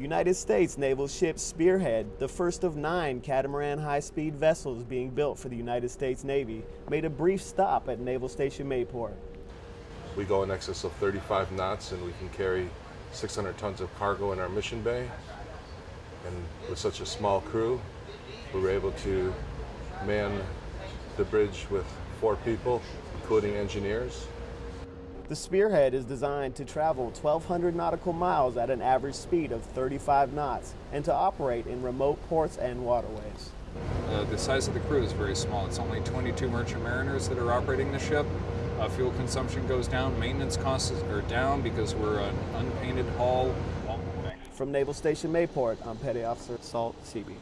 United States naval ship Spearhead, the first of nine catamaran high-speed vessels being built for the United States Navy, made a brief stop at Naval Station Mayport. We go in excess of 35 knots and we can carry 600 tons of cargo in our mission bay. And with such a small crew, we were able to man the bridge with four people, including engineers. The Spearhead is designed to travel 1,200 nautical miles at an average speed of 35 knots and to operate in remote ports and waterways. Uh, the size of the crew is very small. It's only 22 merchant mariners that are operating the ship. Uh, fuel consumption goes down, maintenance costs are down because we're an unpainted hull. From Naval Station Mayport, I'm Petty Officer Salt Seaby.